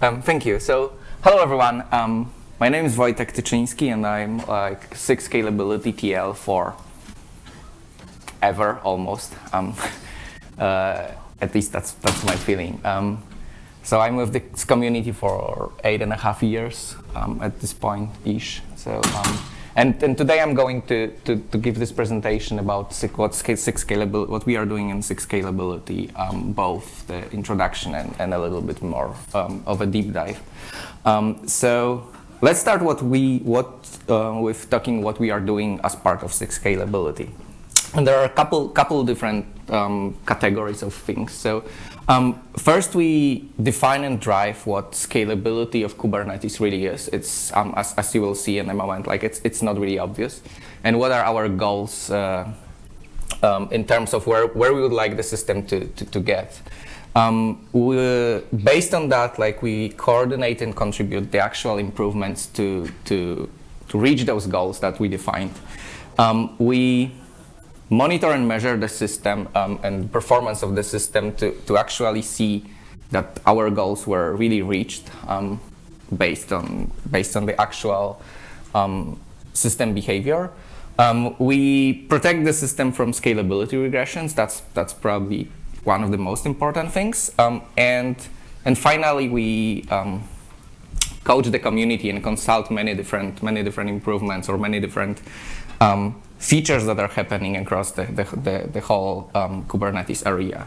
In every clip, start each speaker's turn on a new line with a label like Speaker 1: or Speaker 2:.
Speaker 1: Um, thank you. So, hello everyone. Um, my name is Wojtek Tyczyński and I'm like SIG Scalability TL for ever, almost. Um, uh, at least that's, that's my feeling. Um, so I'm with this community for eight and a half years um, at this point-ish. So, um, and, and today I'm going to, to, to give this presentation about SIG, what, SIG scalability, what we are doing in SIG scalability, um, both the introduction and, and a little bit more um, of a deep dive. Um, so let's start what we, what, uh, with talking what we are doing as part of SIG scalability. And there are a couple, couple different um, categories of things. So um, first, we define and drive what scalability of Kubernetes really is. It's, um, as, as, you will see in a moment, like it's, it's not really obvious. And what are our goals uh, um, in terms of where, where we would like the system to, to, to get. Um, we, based on that, like we coordinate and contribute the actual improvements to, to, to reach those goals that we defined. Um, we monitor and measure the system um, and performance of the system to, to actually see that our goals were really reached um, based on based on the actual um, system behavior. Um, we protect the system from scalability regressions. That's that's probably one of the most important things. Um, and and finally, we um, coach the community and consult many different many different improvements or many different um, features that are happening across the, the, the, the whole um, Kubernetes area.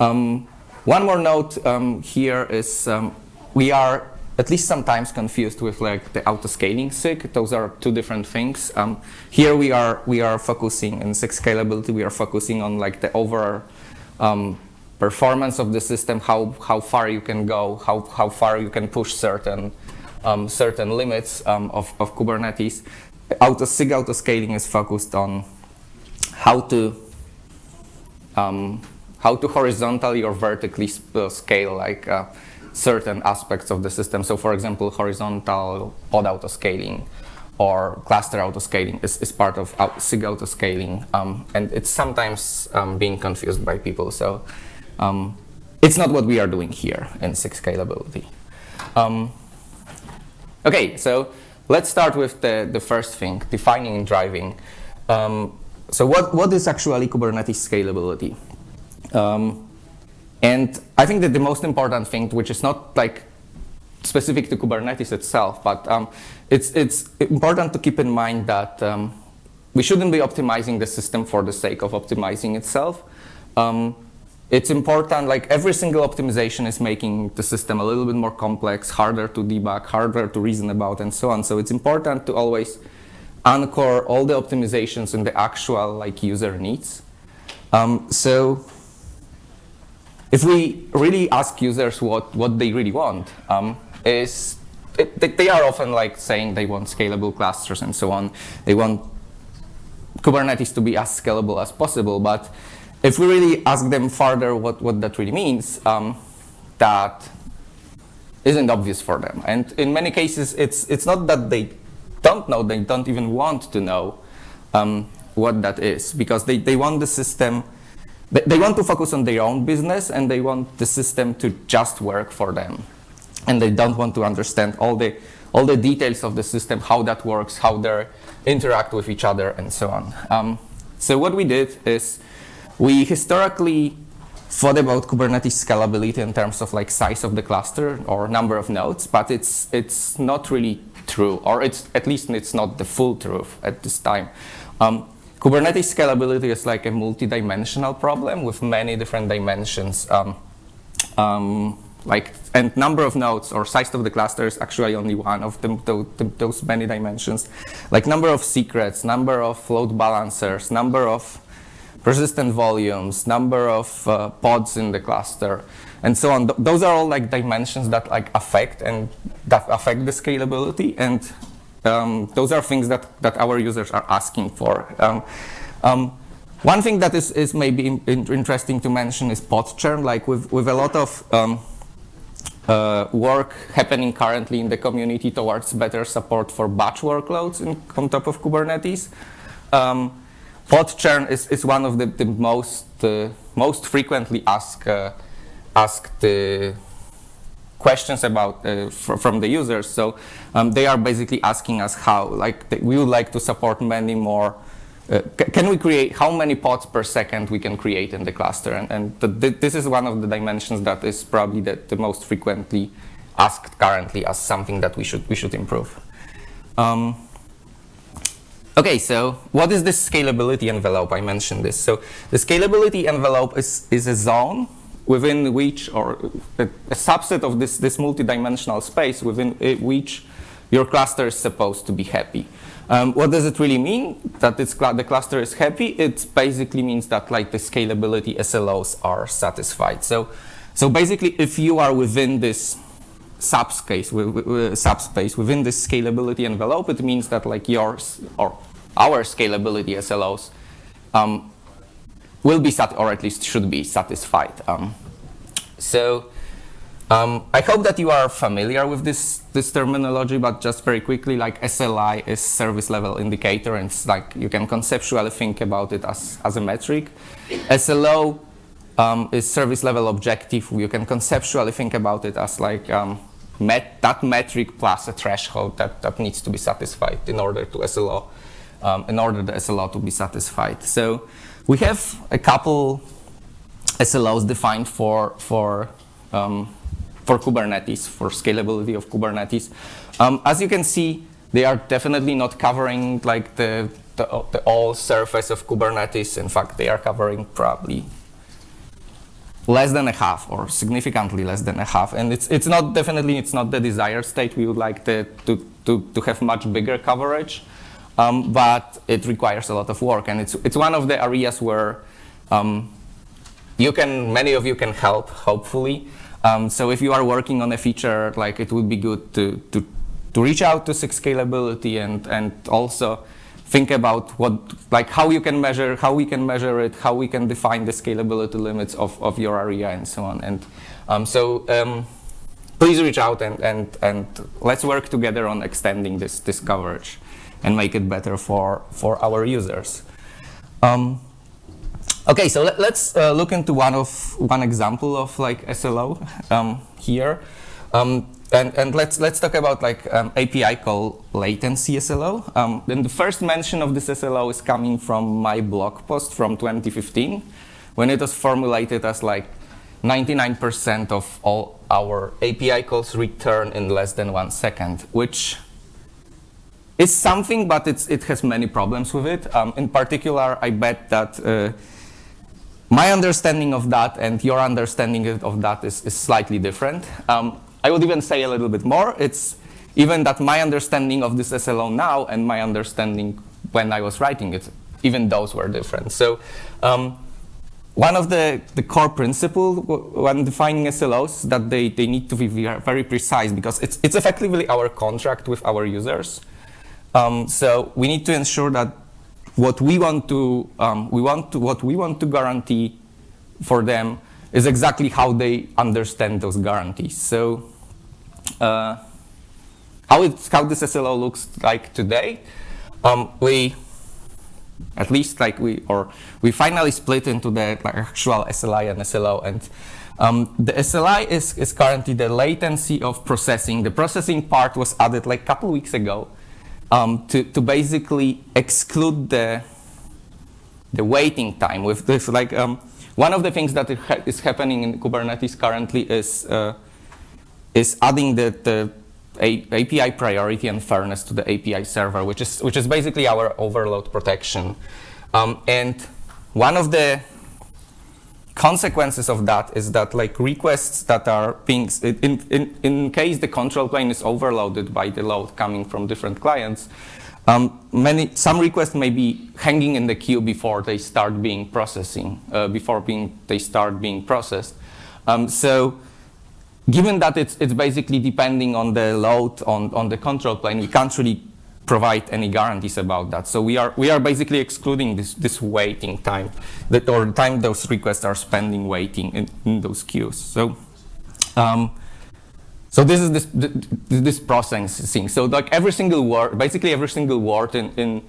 Speaker 1: Um, one more note um, here is um, we are at least sometimes confused with like the auto-scaling SIG. Those are two different things. Um, here we are we are focusing in SIG scalability. We are focusing on like the overall um, performance of the system, how how far you can go, how how far you can push certain certain limits of, of Kubernetes auto SIG auto scaling is focused on how to um, how to horizontally or vertically uh, scale like uh, certain aspects of the system. So for example, horizontal pod auto scaling or cluster auto scaling is, is part of SIG auto scaling. Um, and it's sometimes um, being confused by people. So um, it's not what we are doing here in SIG scalability. Um, okay, so Let's start with the, the first thing, defining and driving. Um, so what, what is actually Kubernetes scalability? Um, and I think that the most important thing, which is not like specific to Kubernetes itself, but um, it's, it's important to keep in mind that um, we shouldn't be optimizing the system for the sake of optimizing itself. Um, it's important, like every single optimization is making the system a little bit more complex, harder to debug, harder to reason about, and so on. So it's important to always anchor all the optimizations in the actual like user needs. Um, so if we really ask users what, what they really want, um, is it, they are often like saying they want scalable clusters and so on. They want Kubernetes to be as scalable as possible, but if we really ask them further what, what that really means, um, that isn't obvious for them. And in many cases, it's, it's not that they don't know, they don't even want to know um, what that is, because they, they want the system, they, they want to focus on their own business, and they want the system to just work for them. And they don't want to understand all the, all the details of the system, how that works, how they interact with each other, and so on. Um, so what we did is we historically thought about Kubernetes scalability in terms of like size of the cluster or number of nodes, but it's it's not really true, or it's at least it's not the full truth at this time. Um, Kubernetes scalability is like a multi-dimensional problem with many different dimensions. Um, um, like and number of nodes or size of the cluster is actually only one of them, those many dimensions. Like number of secrets, number of load balancers, number of persistent volumes, number of uh, pods in the cluster, and so on. Th those are all like dimensions that like affect and that affect the scalability, and um, those are things that that our users are asking for. Um, um, one thing that is, is maybe in, in interesting to mention is pod churn. Like with with a lot of um, uh, work happening currently in the community towards better support for batch workloads in, on top of Kubernetes. Um, pod churn is, is one of the, the most uh, most frequently asked uh, asked uh, questions about uh, fr from the users. So um, they are basically asking us how, like, we would like to support many more. Uh, can we create how many pods per second we can create in the cluster? And, and this is one of the dimensions that is probably the, the, most frequently asked currently as something that we should we should improve. Um, Okay, so what is this scalability envelope? I mentioned this. So the scalability envelope is, is a zone within which, or a, a subset of this, this multidimensional space within which your cluster is supposed to be happy. Um, what does it really mean that cl the cluster is happy? It basically means that like the scalability SLOs are satisfied. So, so basically if you are within this subspace, subspace within this scalability envelope, it means that like yours or our scalability SLOs um, will be or at least should be satisfied. Um, so um, I hope that you are familiar with this this terminology, but just very quickly, like SLI is service level indicator, and it's like you can conceptually think about it as as a metric. SLO um, is service level objective. You can conceptually think about it as like um, met, that metric plus a threshold that, that needs to be satisfied in order to SLO, um, in order the SLO to be satisfied. So we have a couple SLOs defined for for um, for Kubernetes, for scalability of Kubernetes. Um, as you can see, they are definitely not covering like the, the, the all surface of Kubernetes. In fact, they are covering probably less than a half or significantly less than a half. And it's, it's not definitely, it's not the desired state. We would like to, to, to have much bigger coverage, um, but it requires a lot of work. And it's, it's one of the areas where um, you can, many of you can help, hopefully. Um, so if you are working on a feature, like it would be good to, to, to reach out to Scalability and, and also think about what, like how you can measure, how we can measure it, how we can define the scalability limits of, of your area and so on. And um, so um, please reach out and, and, and let's work together on extending this, this coverage and make it better for, for our users. Um, okay, so let, us uh, look into one of one example of like SLO um, here. Um, and, and let's let's talk about like um, API call latency SLO. Um, then the first mention of this SLO is coming from my blog post from 2015, when it was formulated as like 99% of all our API calls return in less than one second, which is something, but it has many problems with it. Um, in particular, I bet that uh, my understanding of that and your understanding of that is, is slightly different. Um, I would even say a little bit more. It's even that my understanding of this SLO now and my understanding when I was writing it, even those were different. So um, one of the, the core principles when defining SLOs that they, they need to be very precise because it's, it's effectively our contract with our users. Um, so we need to ensure that what we want to, um, we want to, what we want to guarantee for them is exactly how they understand those guarantees. So uh, how, it, how this SLO looks like today. Um, we, at least like we, or we finally split into the like, actual SLI and SLO. And um, the SLI is, is currently the latency of processing. The processing part was added like a couple weeks ago um, to, to basically exclude the, the waiting time with this. Like um, one of the things that is happening in Kubernetes currently is uh, is adding the, the API priority and fairness to the API server, which is which is basically our overload protection. Um, and one of the consequences of that is that like requests that are being in in in case the control plane is overloaded by the load coming from different clients, um, many some requests may be hanging in the queue before they start being processing uh, before being they start being processed. Um, so given that it's, it's basically depending on the load on, on the control plane, we can't really provide any guarantees about that. So we are, we are basically excluding this, this waiting time, that, or time those requests are spending waiting in, in those queues. So, um, so this is this, this processing. Thing. So like every single word, basically every single word in, in,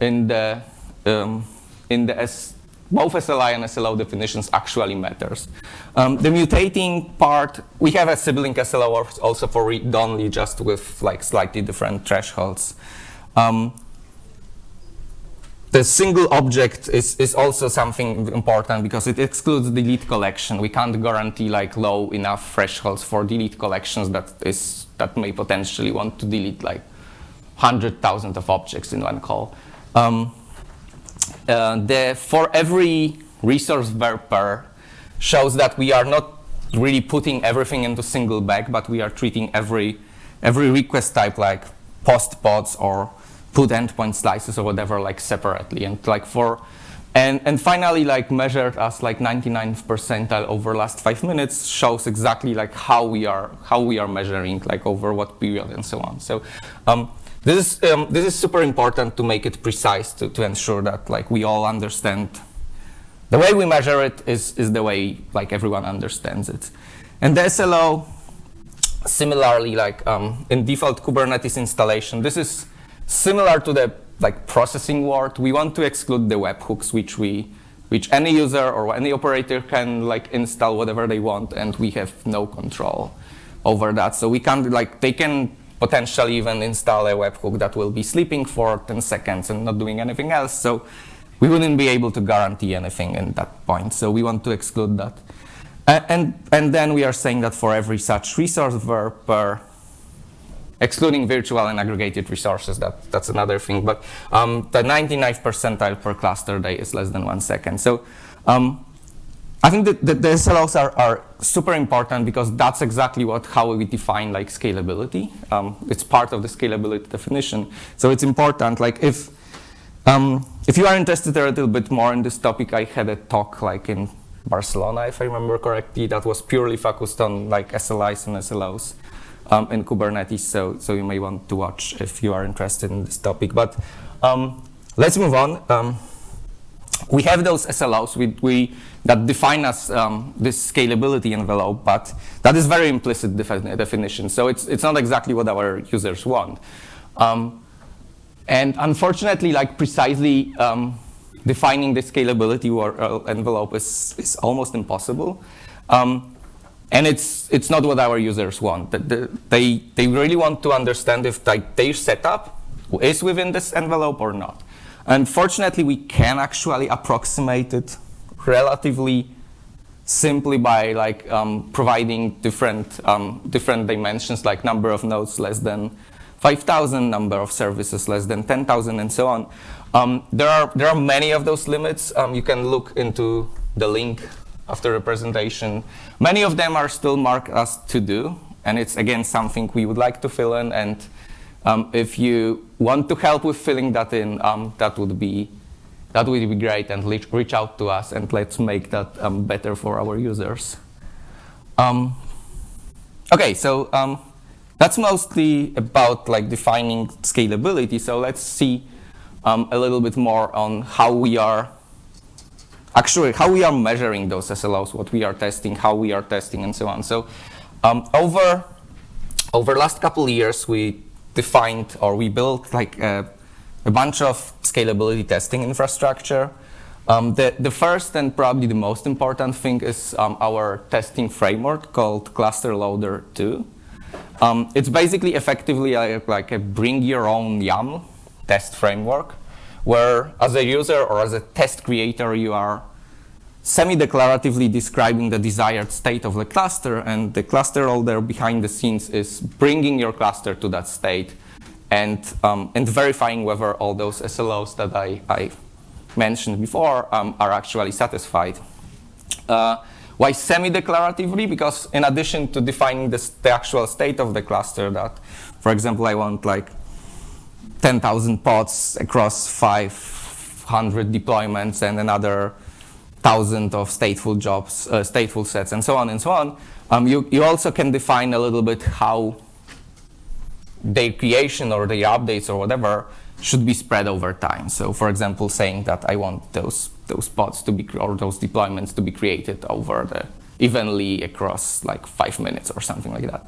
Speaker 1: in the, um, in the S, both SLI and SLO definitions actually matters. Um, the mutating part, we have a sibling SLO also for read-only, just with like slightly different thresholds. Um, the single object is, is also something important because it excludes delete collection. We can't guarantee like low enough thresholds for delete collections that is that may potentially want to delete like 100,000 of objects in one call. Um, uh, the, for every resource pair shows that we are not really putting everything into single bag, but we are treating every, every request type like post pods or put endpoint slices or whatever like separately. And like for and, and finally, like measured as like 99th percentile over last five minutes shows exactly like how we are how we are measuring like over what period and so on. So um, this is um, this is super important to make it precise to, to ensure that like we all understand the way we measure it is is the way like everyone understands it. And the SLO similarly like um, in default Kubernetes installation this is similar to the like processing word, we want to exclude the webhooks, which we, which any user or any operator can like install whatever they want, and we have no control over that. So we can't like they can potentially even install a webhook that will be sleeping for 10 seconds and not doing anything else. So we wouldn't be able to guarantee anything in that point. So we want to exclude that. And, and then we are saying that for every such resource verb per excluding virtual and aggregated resources, that, that's another thing. But um, the 99th percentile per cluster day is less than one second. So um, I think that, the SLOs are, are, super important because that's exactly what how we define like scalability. Um, it's part of the scalability definition. So it's important. Like if um, if you are interested a little bit more in this topic, I had a talk like in Barcelona, if I remember correctly, that was purely focused on like SLIs and SLOs um, in Kubernetes, so, so you may want to watch if you are interested in this topic. But um, let's move on. Um, we have those SLOs we, we, that define us um, this scalability envelope, but that is very implicit defi definition. So it's, it's not exactly what our users want. Um, and unfortunately, like precisely defining the scalability or, uh, envelope is, is almost impossible. Um, and it's, it's not what our users want. They, they really want to understand if like, their setup is within this envelope or not. Unfortunately, we can actually approximate it relatively simply by like um, providing different um, different dimensions like number of nodes less than 5,000, number of services less than 10,000, and so on. Um, there are there are many of those limits. Um, you can look into the link after the presentation. Many of them are still marked as to do, and it's again something we would like to fill in. And um, if you want to help with filling that in, um, that would be that would be great. And reach out to us, and let's make that um, better for our users. Um, okay, so um, that's mostly about like defining scalability. So let's see um, a little bit more on how we are actually how we are measuring those SLOs, what we are testing, how we are testing, and so on. So um, over over last couple years, we defined or we built like a, a bunch of scalability testing infrastructure. Um, the, the first and probably the most important thing is um, our testing framework called Cluster Loader 2. Um, it's basically effectively like, like a bring your own YAML test framework where as a user or as a test creator, you are semi-declaratively describing the desired state of the cluster, and the cluster loader behind the scenes is bringing your cluster to that state and, um, and verifying whether all those SLOs that I, I mentioned before um, are actually satisfied. Uh, why semi-declaratively? Because in addition to defining the, the actual state of the cluster that, for example, I want like 10,000 pods across 500 deployments and another thousand of stateful jobs, uh, stateful sets, and so on and so on, um, you, you also can define a little bit how their creation or their updates or whatever should be spread over time. So for example, saying that I want those those pods to be or those deployments to be created over the evenly across like five minutes or something like that.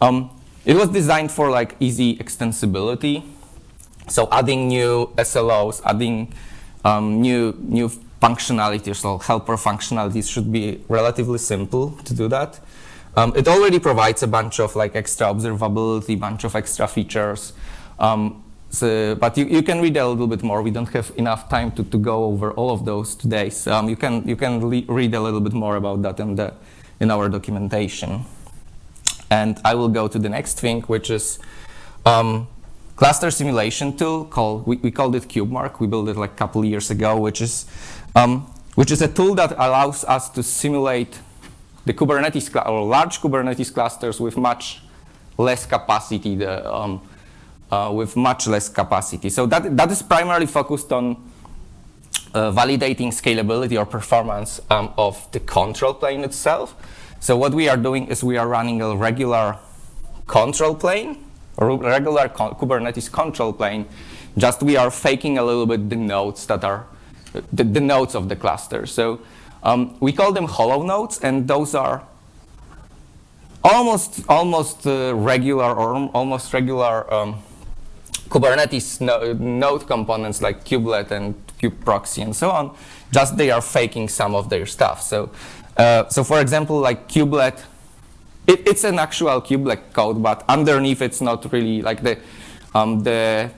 Speaker 1: Um, it was designed for like easy extensibility so adding new SLOs, adding um, new, new functionalities or helper functionalities should be relatively simple to do that. Um, it already provides a bunch of like extra observability, a bunch of extra features. Um, so, but you, you can read a little bit more. We don't have enough time to, to go over all of those today. So um, you can, you can read a little bit more about that in, the, in our documentation. And I will go to the next thing, which is um, cluster simulation tool called, we, we called it KubeMark. We built it like a couple years ago, which is, um, which is a tool that allows us to simulate the Kubernetes or large Kubernetes clusters with much less capacity, the, um, uh, with much less capacity. So that, that is primarily focused on uh, validating scalability or performance um, of the control plane itself. So what we are doing is we are running a regular control plane, regular con Kubernetes control plane, just we are faking a little bit the nodes that are, the, the nodes of the cluster. So um, we call them hollow nodes, and those are almost almost uh, regular or almost regular um, Kubernetes no node components like kubelet and kubeproxy and so on. Just they are faking some of their stuff. So, uh, so for example, like kubelet, it, it's an actual kubelet code, but underneath it's not really like the um, the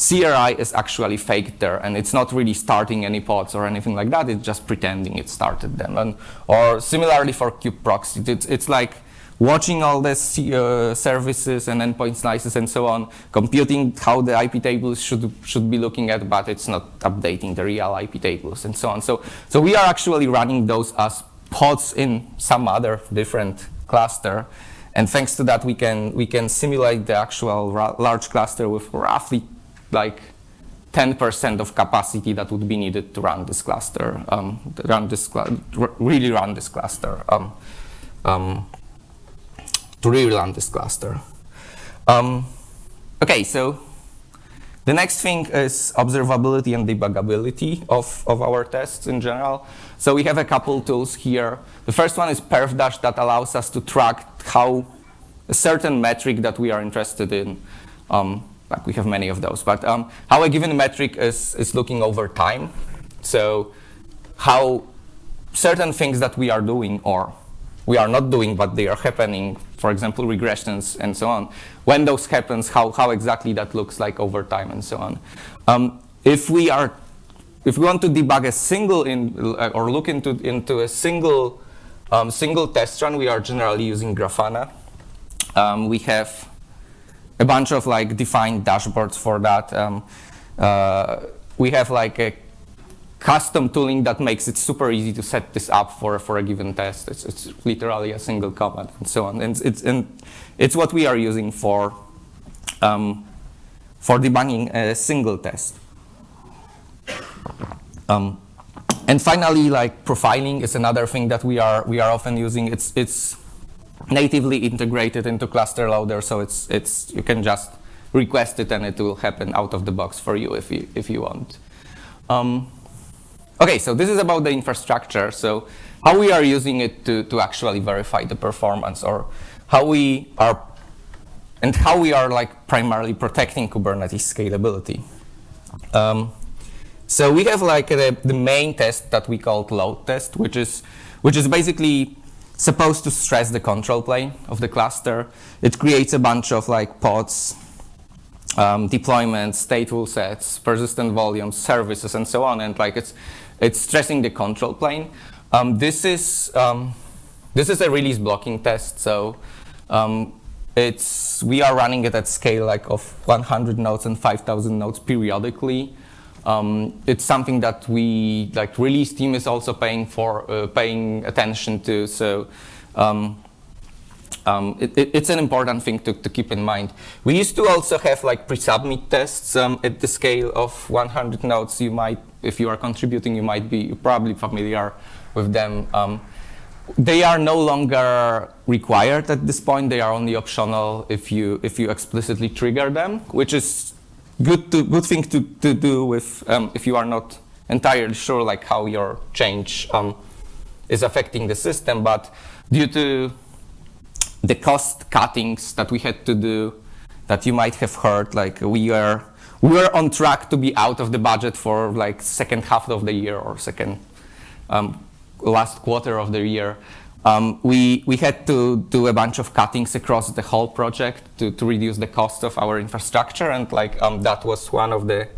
Speaker 1: CRI is actually faked there, and it's not really starting any pods or anything like that. It's just pretending it started them. And, or similarly for kubeproxy, it's, it's like watching all the uh, services and endpoint slices and so on, computing how the IP tables should should be looking at, but it's not updating the real IP tables and so on. So, so we are actually running those as pods in some other different cluster. And thanks to that, we can, we can simulate the actual large cluster with roughly like 10% of capacity that would be needed to run this cluster, um, run this really run this cluster, um, um, to really run this cluster. Um, okay, so the next thing is observability and debuggability of, of our tests in general. So we have a couple tools here. The first one is perfdash that allows us to track how a certain metric that we are interested in um, like we have many of those. But um, how a given metric is, is looking over time. So how certain things that we are doing or we are not doing, but they are happening, for example, regressions and so on. When those happens, how, how exactly that looks like over time and so on. Um, if we are, if we want to debug a single in, uh, or look into, into a single, um, single test run, we are generally using Grafana. Um, we have a bunch of like defined dashboards for that. Um, uh, we have like a custom tooling that makes it super easy to set this up for, for a given test. It's, it's literally a single command and so on. And it's, and it's what we are using for, um, for debugging a single test. Um, and finally, like profiling is another thing that we are we are often using. It's it's natively integrated into cluster loader, so it's it's you can just request it and it will happen out of the box for you if you if you want. Um, okay, so this is about the infrastructure. So how we are using it to to actually verify the performance, or how we are and how we are like primarily protecting Kubernetes scalability. Um, so we have like the, the main test that we call load test, which is which is basically supposed to stress the control plane of the cluster. It creates a bunch of like pods, um, deployments, stateful sets, persistent volumes, services, and so on. And like it's it's stressing the control plane. Um, this is um, this is a release blocking test. So um, it's we are running it at scale like of 100 nodes and 5,000 nodes periodically. Um, it's something that we, like release team is also paying for, uh, paying attention to. So um, um, it, it, it's an important thing to, to, keep in mind. We used to also have like pre-submit tests um, at the scale of 100 nodes. You might, if you are contributing, you might be probably familiar with them. Um, they are no longer required at this point. They are only optional if you if you explicitly trigger them, which is good to good thing to, to do with um, if you are not entirely sure like how your change um, is affecting the system. But due to the cost cuttings that we had to do, that you might have heard, like we are we were on track to be out of the budget for like second half of the year or second um, last quarter of the year. Um, we, we had to do a bunch of cuttings across the whole project to, to reduce the cost of our infrastructure, and like um, that was one of the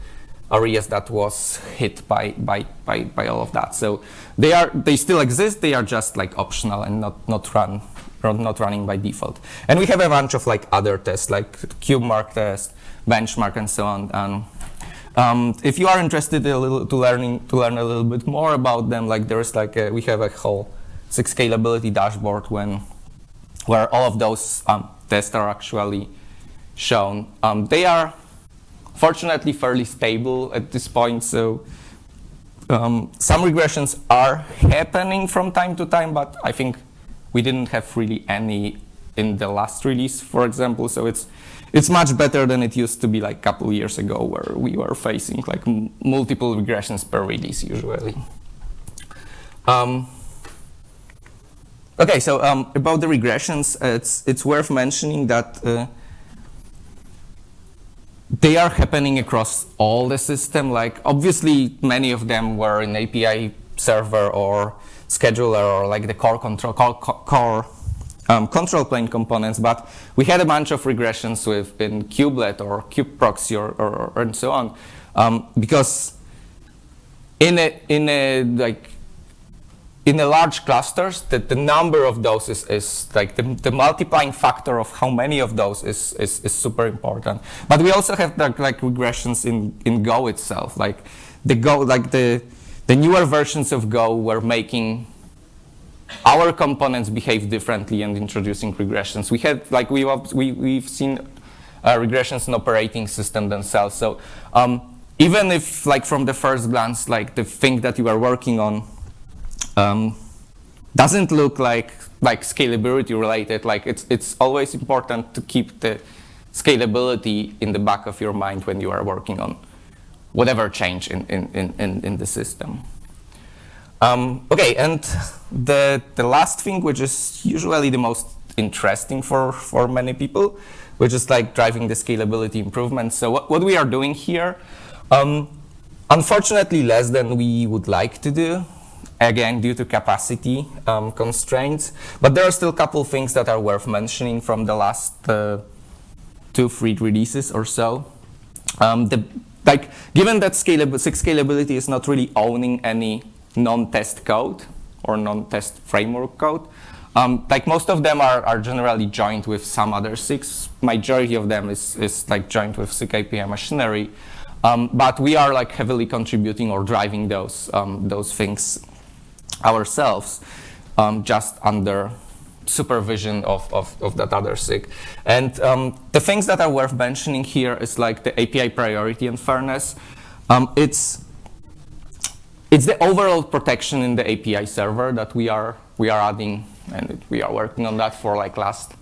Speaker 1: areas that was hit by, by, by, by all of that. So they are they still exist. They are just like optional and not not run not running by default. And we have a bunch of like other tests like KubeMark test, benchmark, and so on. And um, if you are interested a little to learning to learn a little bit more about them, like there is like a, we have a whole SIG scalability dashboard when where all of those um, tests are actually shown. Um, they are fortunately fairly stable at this point, so um, some regressions are happening from time to time, but I think we didn't have really any in the last release, for example, so it's it's much better than it used to be like a couple years ago where we were facing like multiple regressions per release usually. Um, okay, so um, about the regressions, it's, it's worth mentioning that uh, they are happening across all the system. Like obviously many of them were in API server or scheduler or like the core control core, core um, control plane components, but we had a bunch of regressions within kubelet or kubeproxy or, or, or and so on, um, because in a in a like in a large clusters, that the number of those is, is like the, the, multiplying factor of how many of those is, is, is super important. But we also have like, like regressions in, in Go itself, like the Go, like the the newer versions of Go were making our components behave differently and introducing regressions. We had, like, we, we, we've seen uh, regressions in operating system themselves. So um, even if, like, from the first glance, like, the thing that you are working on um, doesn't look like, like scalability related, like, it's, it's always important to keep the scalability in the back of your mind when you are working on whatever change in, in, in, in the system. Um, okay, and the, the last thing, which is usually the most interesting for, for many people, which is like driving the scalability improvements. So what, what we are doing here, um, unfortunately less than we would like to do, again, due to capacity um, constraints. But there are still a couple things that are worth mentioning from the last uh, two, three releases or so. Um, the, like, given that scalab scalability is not really owning any non-test code or non-test framework code. Um, like most of them are, are generally joined with some other SIGs. Majority of them is, is like joined with SIG API machinery. Um, but we are like heavily contributing or driving those, um, those things ourselves um, just under supervision of, of, of, that other SIG. And um, the things that are worth mentioning here is like the API priority and fairness. Um, it's it's the overload protection in the API server that we are we are adding, and we are working on that for like last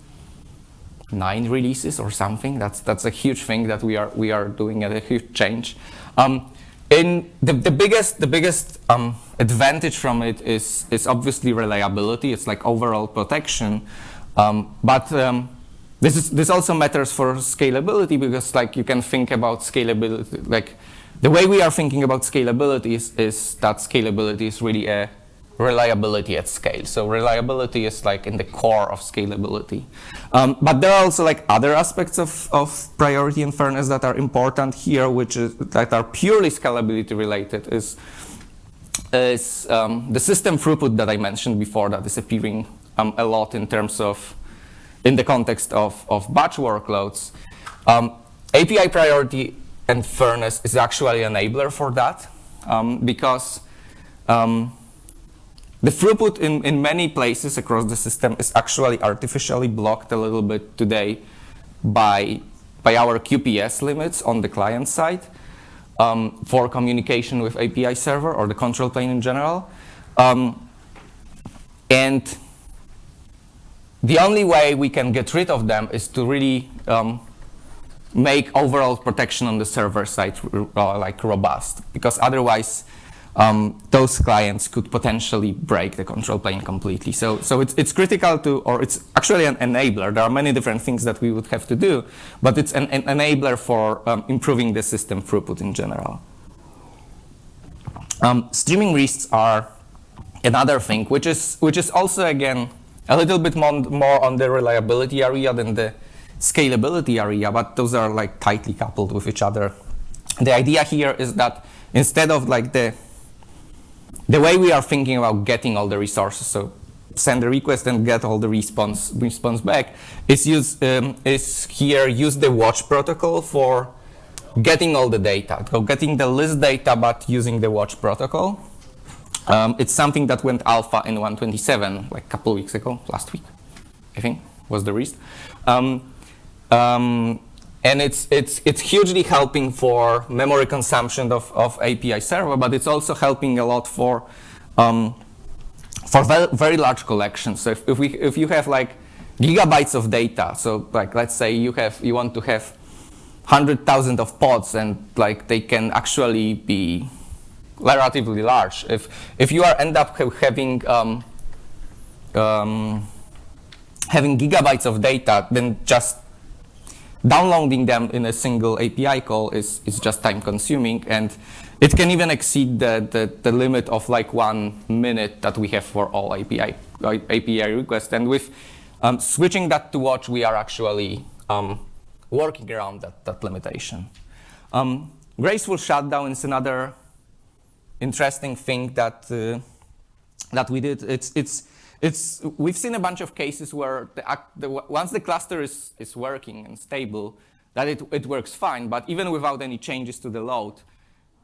Speaker 1: nine releases or something. That's that's a huge thing that we are we are doing a huge change. Um, in the, the biggest the biggest um, advantage from it is is obviously reliability. It's like overload protection, um, but um, this is this also matters for scalability because like you can think about scalability like the way we are thinking about scalability is, is that scalability is really a reliability at scale. So reliability is like in the core of scalability. Um, but there are also like other aspects of, of priority and fairness that are important here, which is that are purely scalability related is, is um, the system throughput that I mentioned before that is appearing um, a lot in terms of, in the context of, of batch workloads. Um, API priority and fairness is actually an enabler for that um, because um, the throughput in, in many places across the system is actually artificially blocked a little bit today by, by our QPS limits on the client side um, for communication with API server or the control plane in general. Um, and the only way we can get rid of them is to really um, make overload protection on the server side uh, like robust because otherwise um, those clients could potentially break the control plane completely. So, so it's, it's critical to, or it's actually an enabler. There are many different things that we would have to do, but it's an, an enabler for um, improving the system throughput in general. Um, streaming lists are another thing, which is, which is also, again, a little bit more, more on the reliability area than the scalability area, but those are like tightly coupled with each other. The idea here is that instead of like the the way we are thinking about getting all the resources, so send a request and get all the response response back, is use um, is here use the watch protocol for getting all the data, so getting the list data, but using the watch protocol. Um, it's something that went alpha in 127 like a couple weeks ago, last week, I think was the release. Um, um, and it's, it's, it's hugely helping for memory consumption of, of API server, but it's also helping a lot for, um, for very, very large collections. So if, if, we, if you have like gigabytes of data, so like let's say you, have, you want to have 100,000 of pods and like they can actually be relatively large. If, if you are end up having um, um, having gigabytes of data, then just downloading them in a single API call is, is just time consuming and it can even exceed the, the, the, limit of like one minute that we have for all API, API requests. And with um, switching that to watch, we are actually um, working around that, that limitation. Um, graceful shutdown is another interesting thing that, uh, that we did. It's, it's, it's, we've seen a bunch of cases where the, the, once the cluster is, is working and stable, that it, it works fine, but even without any changes to the load,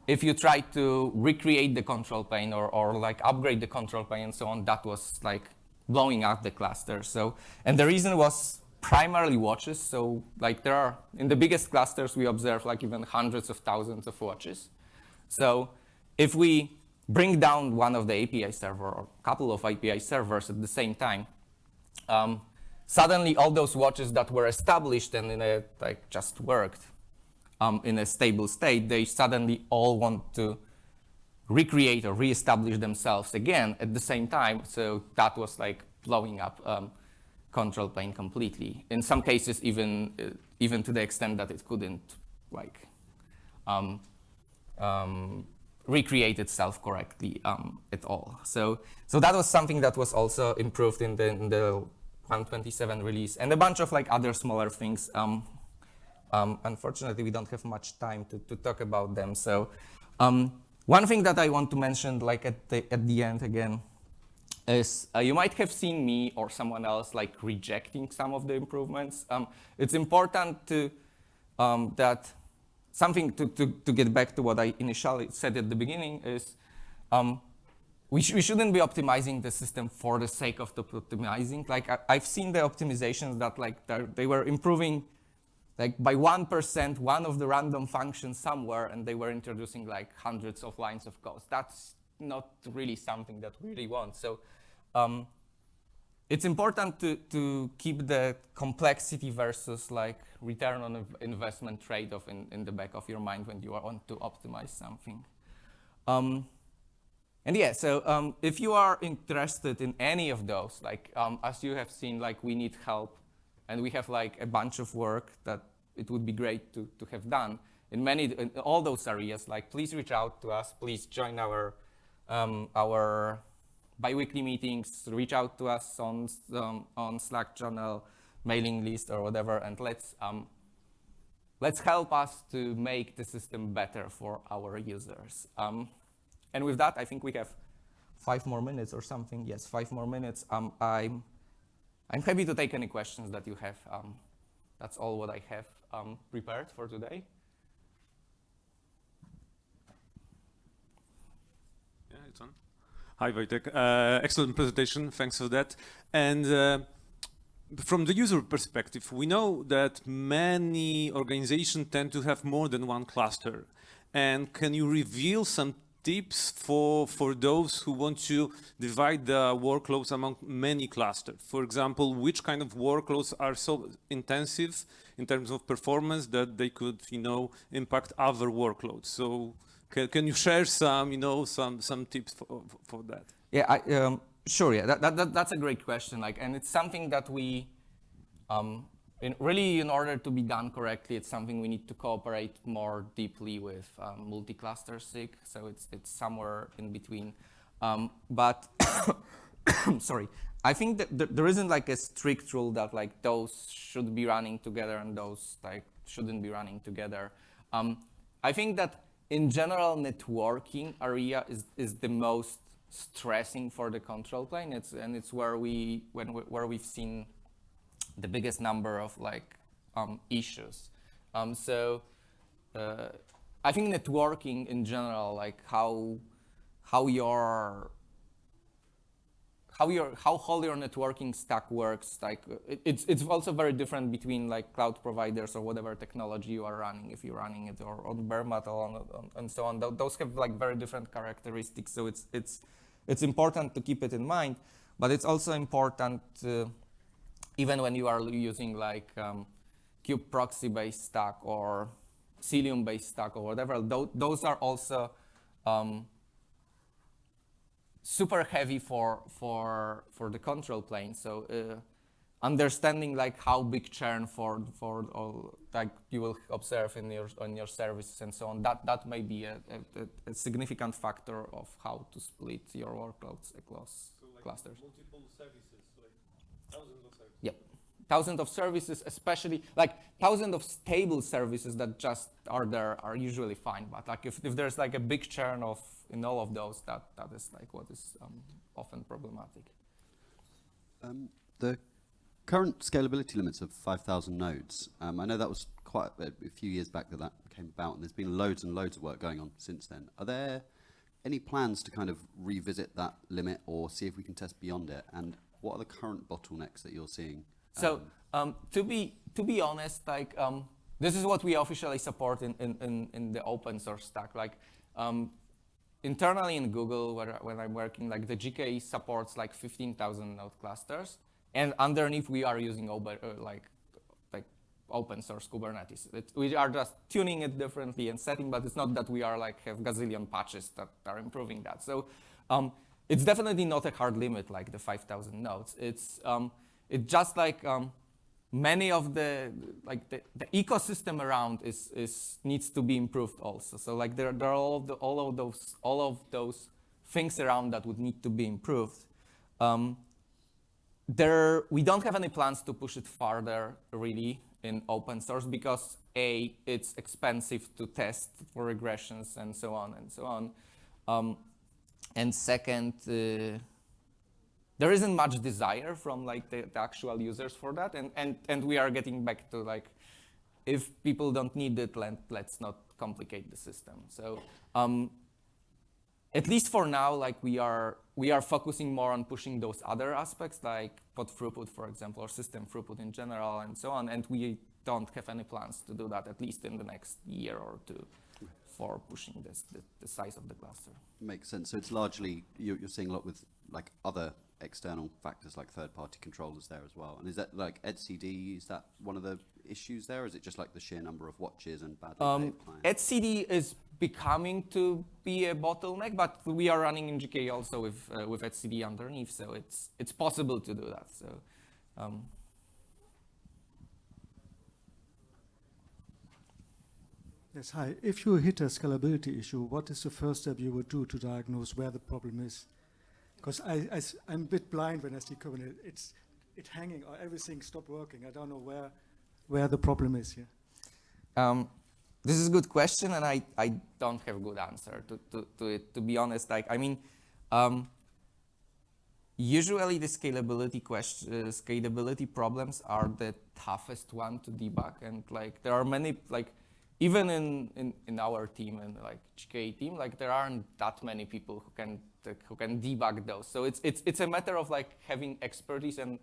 Speaker 1: if you try to recreate the control plane or, or like upgrade the control plane and so on, that was like blowing up the cluster. So, and the reason was primarily watches. So like there are, in the biggest clusters, we observe like even hundreds of thousands of watches. So if we bring down one of the API server or a couple of API servers at the same time, um, suddenly all those watches that were established and in a, like just worked um, in a stable state, they suddenly all want to recreate or reestablish themselves again at the same time. So that was like blowing up um, control plane completely. In some cases, even uh, even to the extent that it couldn't like um, um, recreate itself correctly um, at all. So, so that was something that was also improved in the, in the 127 release and a bunch of like other smaller things. Um, um, unfortunately, we don't have much time to, to talk about them. So um, one thing that I want to mention like at the, at the end again is uh, you might have seen me or someone else like rejecting some of the improvements. Um, it's important to, um, that something to, to, to get back to what I initially said at the beginning is um, we, sh we shouldn't be optimizing the system for the sake of the optimizing. Like I, have seen the optimizations that like they were improving like by 1%, one of the random functions somewhere, and they were introducing like hundreds of lines of code. That's not really something that we really want. So um, it's important to, to keep the complexity versus like return on investment trade-off in, in the back of your mind when you want to optimize something. Um, and yeah, so um, if you are interested in any of those, like um, as you have seen, like we need help and we have like a bunch of work that it would be great to, to have done in many, in all those areas, like please reach out to us, please join our, um, our biweekly meetings, reach out to us on, um, on Slack channel, mailing list or whatever, and let's, um, let's help us to make the system better for our users. Um, and with that, I think we have five more minutes or something. Yes, five more minutes. Um, I'm, I'm happy to take any questions that you have. Um, that's all what I have um, prepared for today.
Speaker 2: Yeah, it's on. Hi, Wojtek. Uh, excellent presentation. Thanks for that. And uh, from the user perspective, we know that many organizations tend to have more than one cluster. And can you reveal some tips for, for those who want to divide the workloads among many clusters? For example, which kind of workloads are so intensive in terms of performance that they could, you know, impact other workloads? So Can, can you share some, you know, some some tips for for that?
Speaker 1: Yeah, I, um, sure. Yeah, that, that, that, that's a great question. Like, and it's something that we, um, in, really, in order to be done correctly, it's something we need to cooperate more deeply with um, multi-cluster SIG. So it's it's somewhere in between. Um, but sorry, I think that th there isn't like a strict rule that like those should be running together and those like shouldn't be running together. Um, I think that in general, networking area is is the most stressing for the control plane. It's and it's where we when we, where we've seen the biggest number of like um, issues. Um, so uh, I think networking in general, like how how your how your how whole your networking stack works, like it, it's it's also very different between like cloud providers or whatever technology you are running. If you're running it or on bare metal and so on, those have like very different characteristics. So it's it's it's important to keep it in mind, but it's also important. Uh, even when you are using like um, kube proxy based stack or Cilium based stack or whatever, th those are also um, super heavy for for for the control plane. So uh, understanding like how big churn for for all like you will observe in your on your services and so on that that may be a, a, a significant factor of how to split your workloads across
Speaker 2: so like
Speaker 1: clusters.
Speaker 2: Multiple services, like thousands of services.
Speaker 1: Yep. Thousands of services, especially like thousands of stable services that just are there are usually fine. But like if, if there's like a big churn of in all of those, that that is like what is um, often problematic.
Speaker 3: Um, the current scalability limits of 5,000 nodes, um, I know that was quite a, a, few years back that that came about, and there's been loads and loads of work going on since then. Are there any plans to kind of revisit that limit or see if we can test beyond it? And what are the current bottlenecks that you're seeing?
Speaker 1: So um, to be to be honest, like um, this is what we officially support in, in, in, the open source stack. Like um, internally in Google, where, when I'm working, like the GKE supports like 15,000 node clusters, and underneath we are using uh, like like open source Kubernetes. It, we are just tuning it differently and setting, but it's not that we are like have gazillion patches that are improving that. So um, it's definitely not a hard limit like the 5,000 nodes. It's um, it's just like um, many of the like the, the, ecosystem around is is needs to be improved also. So like there there are all of the all of those all of those things around that would need to be improved. Um, there we don't have any plans to push it farther really in open source because a it's expensive to test for regressions and so on and so on. Um, and second. Uh, there isn't much desire from like the, the, actual users for that, and and and we are getting back to like, if people don't need it, let, let's not complicate the system. So um, at least for now, like we are we are focusing more on pushing those other aspects like pod throughput, for example, or system throughput in general, and so on. And we don't have any plans to do that at least in the next year or two for pushing this the, the size of the cluster.
Speaker 3: Makes sense. So it's largely you're, you're seeing a lot with like other external factors like third-party controllers there as well. And is that like etcd, is that one of the issues there, or is it just like the sheer number of watches and badly um,
Speaker 1: clients? etcd is becoming to be a bottleneck, but we are running in GKE also with uh, with etcd underneath, so it's it's possible to do that. So. Um,
Speaker 4: Yes, hi. If you hit a scalability issue, what is the first step you would do to diagnose where the problem is? Because I, I, I'm a bit blind when I see Kubernetes. It's it hanging, or everything stopped working. I don't know where where the problem is here.
Speaker 1: Um, this is a good question, and I, I don't have a good answer to, to, to it, to be honest. Like, I mean, um, usually the scalability question, uh, scalability problems are the toughest one to debug. And like, there are many, like, even in, in, in our team and like GKE team, like there aren't that many people who can who can debug those. So it's it's it's a matter of like having expertise and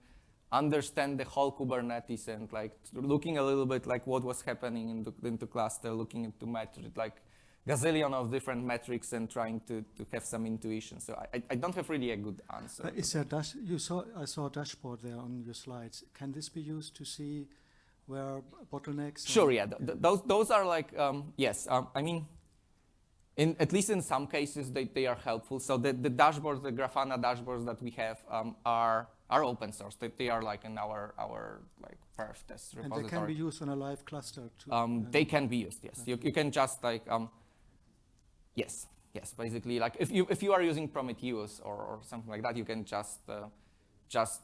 Speaker 1: understand the whole Kubernetes and like looking a little bit like what was happening into, into cluster, looking into metric, like gazillion of different metrics and trying to, to have some intuition. So I, I don't have really a good answer.
Speaker 4: Is there dash, you saw, I saw a dashboard there on your slides. Can this be used to see where bottlenecks?
Speaker 1: Sure, yeah. Th those, those are like, um, yes, um, I mean, in at least in some cases they, they are helpful. So the, the dashboards, the Grafana dashboards that we have um, are are open source. They, they are like in our our like perf test repository.
Speaker 4: And they can be used on a live cluster too.
Speaker 1: Um, they can be used, yes. You, you can just like, um, yes, yes, basically, like if you, if you are using Prometheus or, or something like that, you can just, uh, just,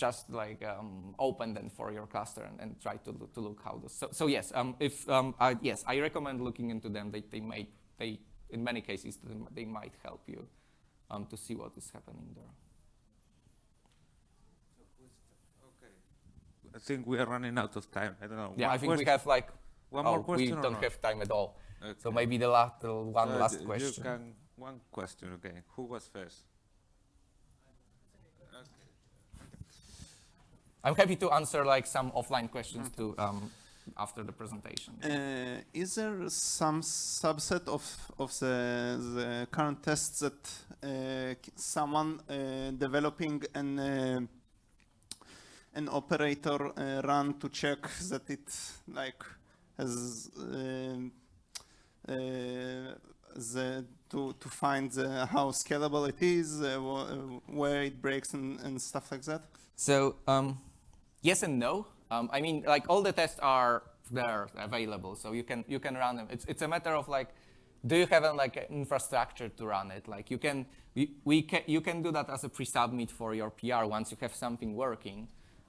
Speaker 1: just like um, open them for your cluster and, and try to, look- to look how this, so, so yes, um, if, um, I, yes, I recommend looking into them. They, they may, they, in many cases, they, they might help you um, to see what is happening there.
Speaker 5: Okay, I think we are running out of time. I don't know.
Speaker 1: Yeah,
Speaker 5: One
Speaker 1: I think we have like,
Speaker 5: One
Speaker 1: oh,
Speaker 5: more question.
Speaker 1: we don't have time at all. So maybe the last, the one
Speaker 5: So
Speaker 1: last question.
Speaker 5: You can, one question, okay. Who was first?
Speaker 1: I'm happy to answer like some offline questions too um, after the presentation.
Speaker 6: Uh, is there some subset of of the, the current tests that uh, someone uh, developing an uh, an operator uh, run to check that it like has uh, the to to find the, how scalable it is, uh, wh- where it breaks and, and stuff like that?
Speaker 1: So um, yes and no. Um, I mean, like all the tests are there available, so you can you can run them. It's it's a matter of like, do you have a, like an infrastructure to run it? Like you can we, we can you can do that as a pre-submit for your PR once you have something working.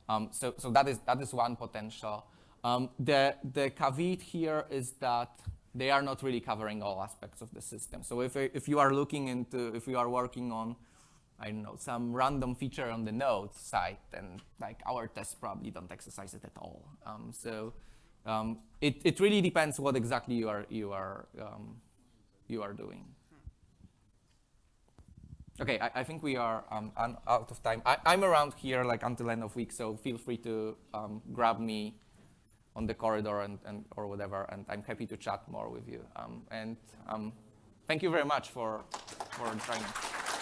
Speaker 1: Um, so so that is that is one potential. Um, the the caveat here is that they are not really covering all aspects of the system. So if if you are looking into if you are working on I don't know, some random feature on the node side, then like our tests probably don't exercise it at all. Um, so um, it, it really depends what exactly you are, you are, um, you are doing. Okay, I, I think we are um, out of time. I, I'm around here like until end of week, so feel free to um, grab me on the corridor and, and or whatever, and I'm happy to chat more with you. Um, and thank you very much for for joining.